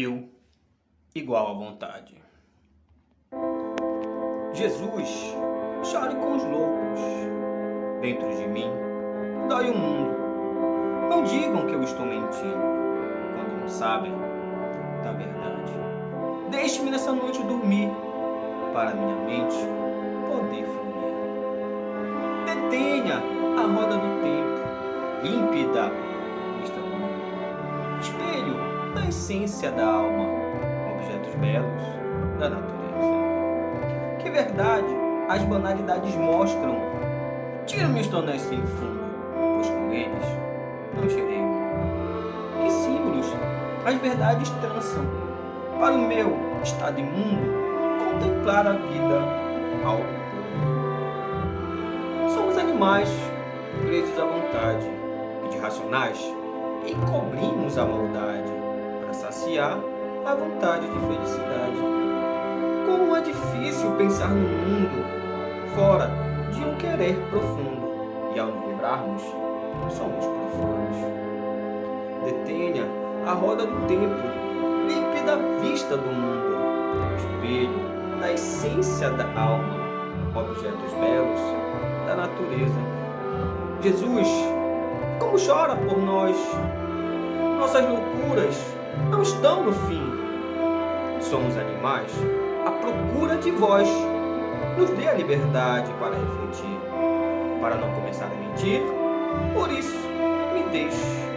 eu igual à vontade. Jesus, chore com os loucos. Dentro de mim, dói o mundo. Não digam que eu estou mentindo, quando não sabem da verdade. Deixe-me nessa noite dormir, para minha mente poder fluir. Detenha a roda do tempo, límpida. Essência da alma, objetos belos da natureza. Que verdade as banalidades mostram. Tira-me os tonéis sem fundo, pois com eles não gerei Que símbolos as verdades trançam, para o meu estado imundo contemplar a vida ao. Somos animais presos à vontade e de racionais encobrimos a maldade saciar a vontade de felicidade. Como é difícil pensar no mundo fora de um querer profundo, e ao lembrarmos, somos profanos. Detenha a roda do tempo, límpida vista do mundo, espelho da essência da alma, objetos belos da natureza. Jesus, como chora por nós, nossas loucuras estão no fim. Somos animais à procura de vós. Nos dê a liberdade para refletir, para não começar a mentir. Por isso, me deixe